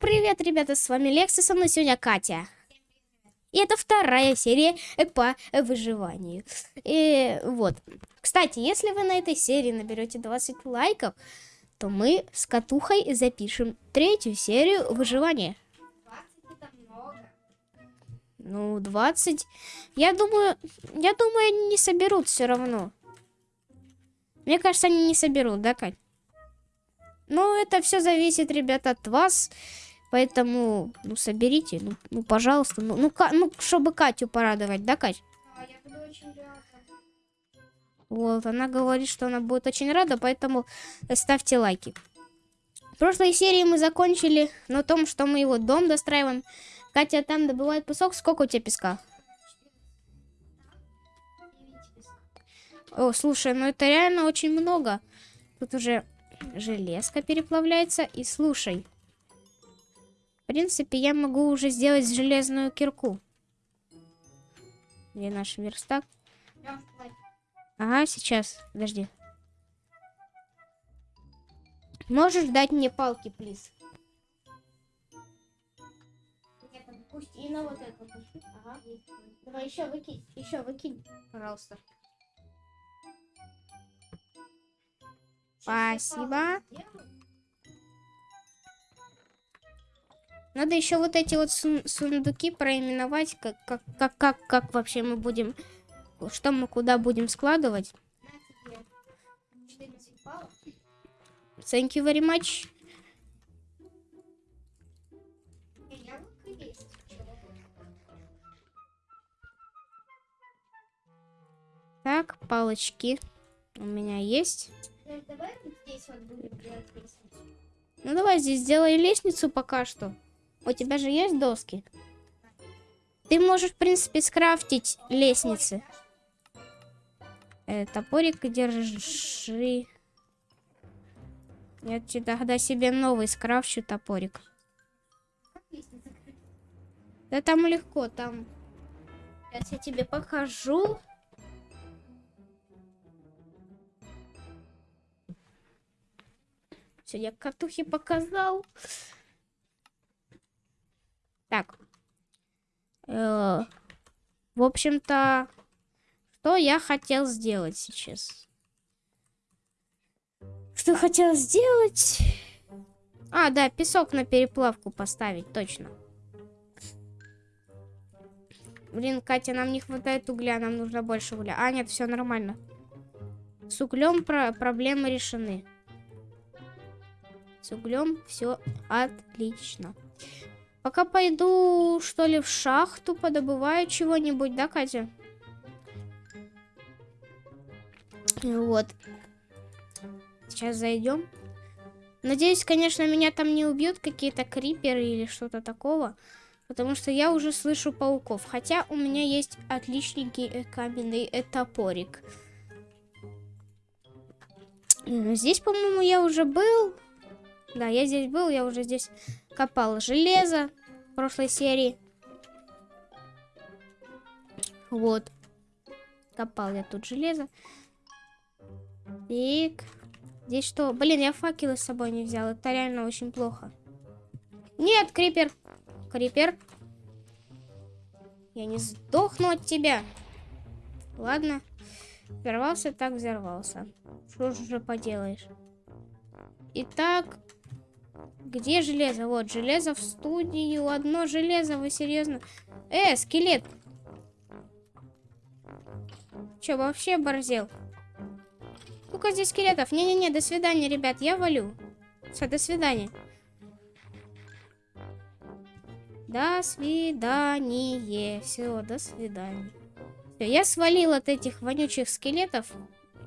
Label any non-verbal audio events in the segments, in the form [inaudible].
привет, ребята, с вами Лекса, со мной сегодня Катя. И это вторая серия по выживанию. И вот. Кстати, если вы на этой серии наберете 20 лайков, то мы с Катухой запишем третью серию выживания. 20 это много. Ну, 20. Я думаю, я думаю, они не соберут все равно. Мне кажется, они не соберут, да, Кать? Ну, это все зависит, ребята, от вас. Поэтому, ну, соберите, ну, ну пожалуйста. Ну, ну, Ка- ну, чтобы Катю порадовать, да, Кать? А я буду очень рада. Вот, она говорит, что она будет очень рада, поэтому ставьте лайки. В прошлой серии мы закончили на том, что мы его дом достраиваем. Катя там добывает песок. Сколько у тебя песка? О, слушай, ну это реально очень много. Тут уже железка переплавляется. И слушай, принципе, я могу уже сделать железную кирку. Где наш верстак? Ага, сейчас, подожди. Можешь дать мне палки, плиз? Там пусть и на вот пусть. Ага. Давай еще выкинь, еще выкинь, пожалуйста. Спасибо. Надо еще вот эти вот сун- сундуки проименовать, как, как, как, как, как вообще мы будем, что мы куда будем складывать. На тебе 14 палок. Thank you very much. Так, палочки у меня есть. Ну давай здесь сделай лестницу пока что. У тебя же есть доски? Ты можешь, в принципе, скрафтить лестницы. Э, топорик держи. Я тогда себе новый скрафчу топорик. Да там легко, там. Сейчас я тебе покажу. Все, я катухе показал. Так. Э, в общем-то, что я хотел сделать сейчас? Что хотел сделать? А, да, песок на переплавку поставить, точно. Блин, Катя, нам не хватает угля, нам нужно больше угля. А, нет, все нормально. С углем про проблемы решены. С углем все отлично. Пока пойду, что ли, в шахту, подобываю чего-нибудь, да, Катя? Вот. Сейчас зайдем. Надеюсь, конечно, меня там не убьют какие-то криперы или что-то такого. Потому что я уже слышу пауков. Хотя у меня есть отличненький э, каменный э, топорик. Здесь, по-моему, я уже был. Да, я здесь был, я уже здесь копал железо в прошлой серии. Вот. Копал я тут железо. Так. Здесь что? Блин, я факелы с собой не взял. Это реально очень плохо. Нет, крипер. Крипер. Я не сдохну от тебя. Ладно. Взорвался, так взорвался. Что же поделаешь? Итак, где железо? Вот, железо в студию. Одно железо, вы серьезно? Э, скелет. Че, вообще борзел? Сколько здесь скелетов? Не-не-не, до свидания, ребят, я валю. Все, до свидания. До свидания. Все, до свидания. Всё, я свалил от этих вонючих скелетов.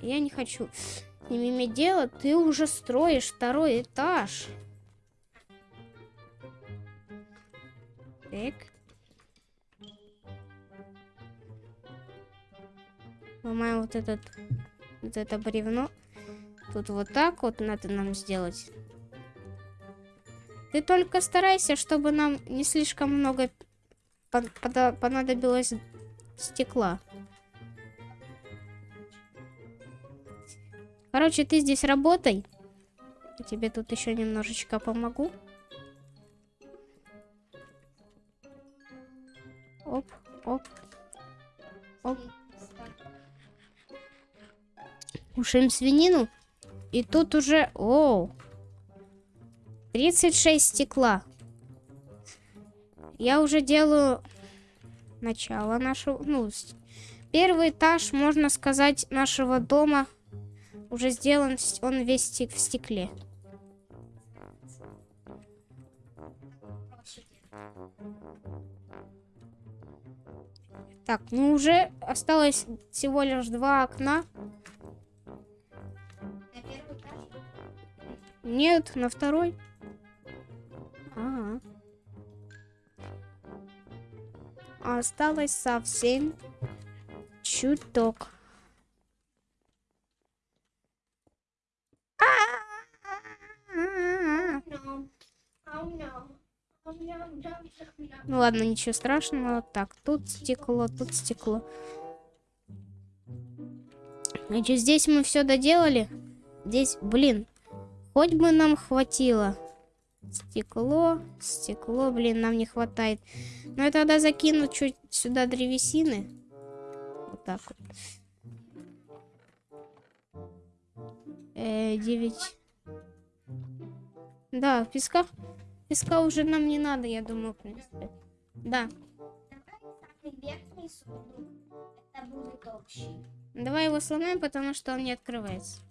Я не хочу с ними иметь дело. Ты уже строишь второй этаж. Так. Ломаем вот этот, вот это бревно. Тут вот так вот надо нам сделать. Ты только старайся, чтобы нам не слишком много понадобилось стекла. Короче, ты здесь работай. Я тебе тут еще немножечко помогу. Оп, оп. Кушаем свинину. И тут уже... Оу. 36 стекла. Я уже делаю начало нашего... Ну, первый этаж, можно сказать, нашего дома уже сделан. Он весь в стекле. Так, ну уже осталось всего лишь два окна. На первый этаж. Нет, на второй. Ага. Осталось совсем чуток. Ам-ням. Ам-ням. Ну ладно, ничего страшного. Так, тут стекло, тут стекло. Значит, здесь мы все доделали. Здесь, блин, хоть бы нам хватило. Стекло, стекло, блин, нам не хватает. Но я тогда закину чуть сюда древесины. Вот так вот. Э, девять. Да, песка. Песка уже нам не надо, я думаю, в принципе. Да. Давай его сломаем, потому что он не открывается.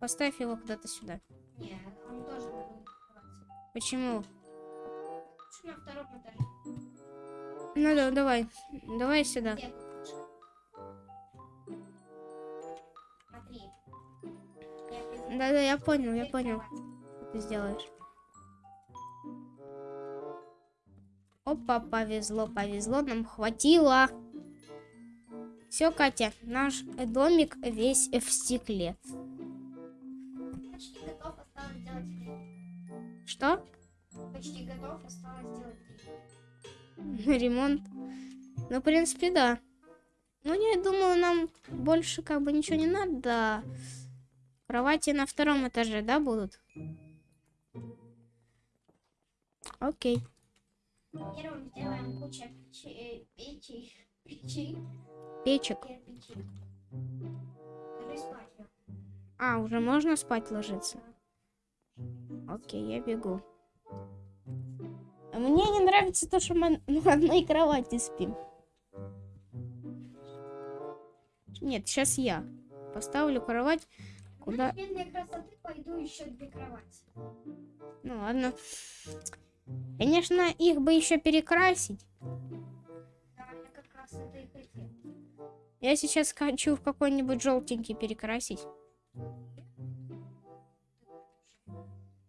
Поставь его куда-то сюда. Нет, он тоже будет открываться. Почему? Лучше на втором этаже. Ну да, давай. Давай сюда. Да-да, я понял, я понял, ты сделаешь. Опа, повезло, повезло, нам хватило. Все, Катя, наш домик весь в стекле. Почти готов, осталось сделать. Что? Почти готов, осталось сделать. [laughs] Ремонт. Ну, в принципе, да. Ну, я думаю, нам больше как бы ничего не надо. Кровати на втором этаже, да, будут? Окей. Первым сделаем кучу печи, э, печи, печи, Печек. А, уже можно спать ложиться? Окей, я бегу. Мне не нравится то, что мы [laughs] на одной кровати спим. Нет, сейчас я поставлю кровать куда... Ну ладно. Конечно, их бы еще перекрасить. Да, я как раз это и хотел. Я сейчас хочу в какой-нибудь желтенький перекрасить.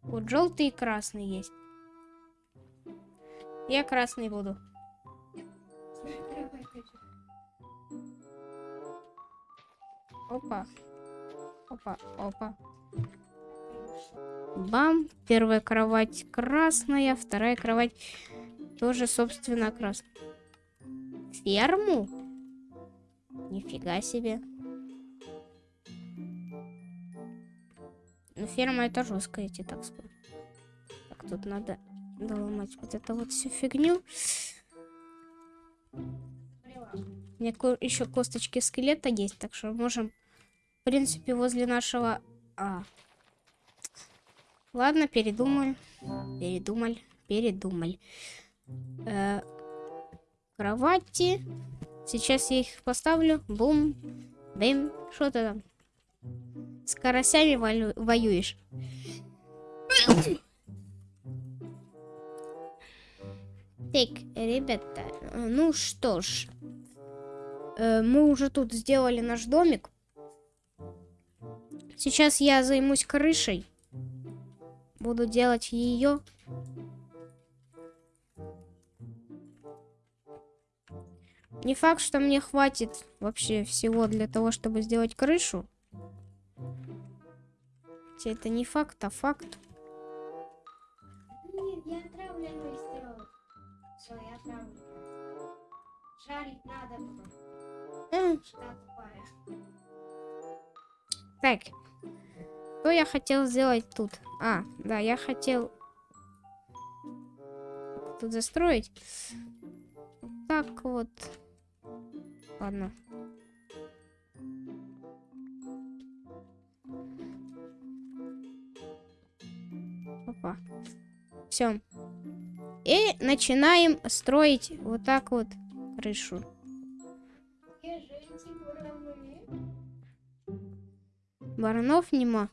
Вот желтый и красный есть. Я красный буду. Опа. Опа, опа. Бам. Первая кровать красная, вторая кровать тоже, собственно, красная. Ферму? Нифига себе. Ну, ферма это жестко, я тебе так скажу. Так, тут надо доломать вот это вот всю фигню. У меня еще косточки скелета есть, так что можем, в принципе, возле нашего... А. Ладно, передумай. Передумал, передумал. Э, кровати. Сейчас я их поставлю. Бум. Бэм. Что ты там? С карасями воюешь. Так, ребята, ну что ж. Э, мы уже тут сделали наш домик. Сейчас я займусь крышей. Буду делать ее. Не факт, что мне хватит вообще всего для того, чтобы сделать крышу. Хотя это не факт, а факт. Блин, я отравленную сделал. Все, я отравлю. Жарить надо было. Тупая. Так. Что я хотел сделать тут? А, да, я хотел тут застроить. так вот. Ладно. Опа. Все. И начинаем строить вот так вот крышу. Баранов нема.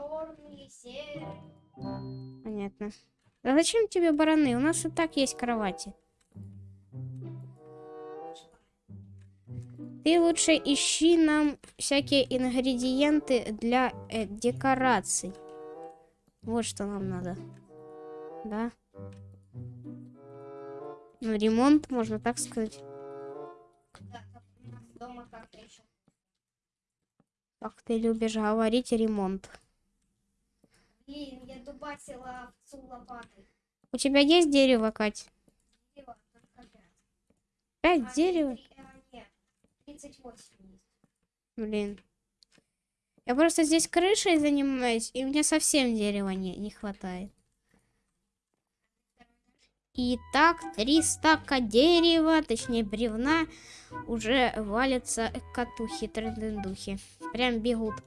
Черные, серые. Понятно. А зачем тебе бараны? У нас и так есть кровати. Ты лучше ищи нам всякие ингредиенты для э, декораций. Вот что нам надо. Да. Ну, ремонт, можно так сказать. Да, дома как-то еще. Как ты любишь говорить, ремонт. Блин, я дубасила овцу лопатой. У тебя есть дерево, Кать? Дерево пять. А, дерева? три- а, нет, 38 есть. Блин. Я просто здесь крышей занимаюсь, и мне совсем дерева не, не хватает. Итак, три стака дерева, точнее бревна, уже валятся катухи, трендендухи. Прям бегут.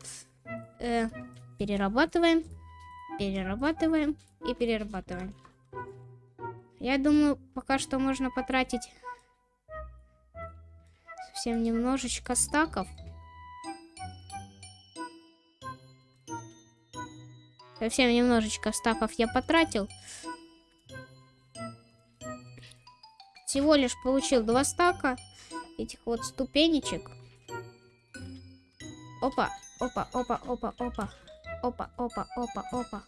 Э, перерабатываем, перерабатываем и перерабатываем. Я думаю, пока что можно потратить совсем немножечко стаков. Совсем немножечко стаков я потратил. Всего лишь получил два стака этих вот ступенечек. Опа, опа, опа, опа, опа. Опа, опа, опа, опа.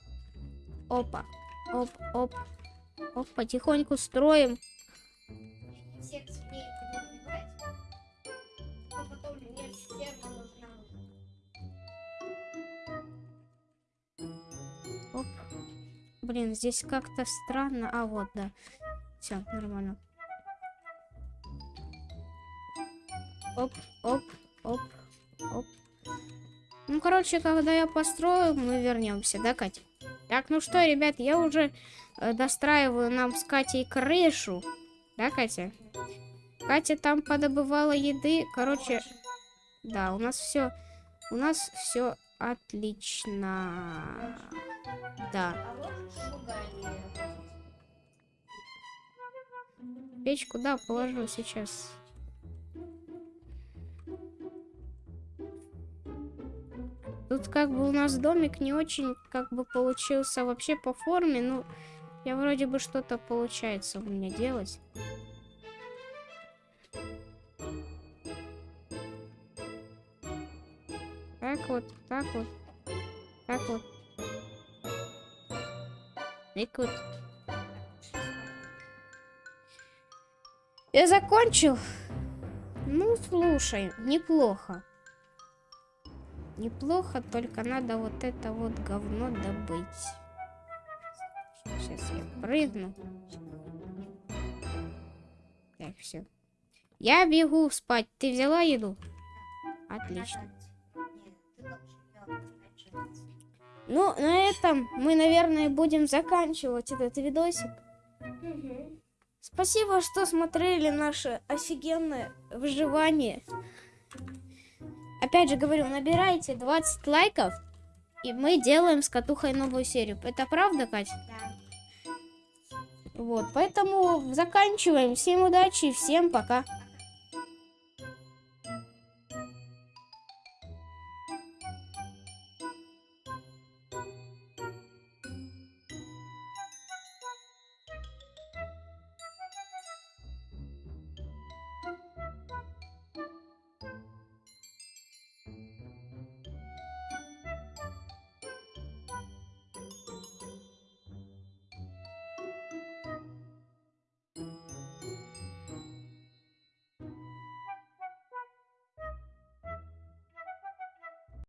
Опа, оп, оп. Оп, потихоньку строим. Оп. Блин, здесь как-то странно. А, вот, да. Все, нормально. Оп, оп. Короче, когда я построю, мы вернемся, да, Катя? Так, ну что, ребят, я уже э, достраиваю нам с Катей крышу. Да, Катя? Катя там подобывала еды. Короче, да, у нас все, у нас все отлично. Да. Печку, да, положу сейчас. Тут как бы у нас домик не очень как бы получился вообще по форме, ну, я вроде бы что-то получается у меня делать. Так вот, так вот, так вот. Так вот. Я закончил. Ну, слушай, неплохо. Неплохо, только надо вот это вот говно добыть. Сейчас я прыгну. Так, все. Я бегу спать. Ты взяла еду? Отлично. Ну, на этом мы, наверное, будем заканчивать этот видосик. Спасибо, что смотрели наше офигенное выживание. Опять же говорю, набирайте 20 лайков, и мы делаем с Катухой новую серию. Это правда, Кать? Да. Вот, поэтому заканчиваем. Всем удачи, всем пока.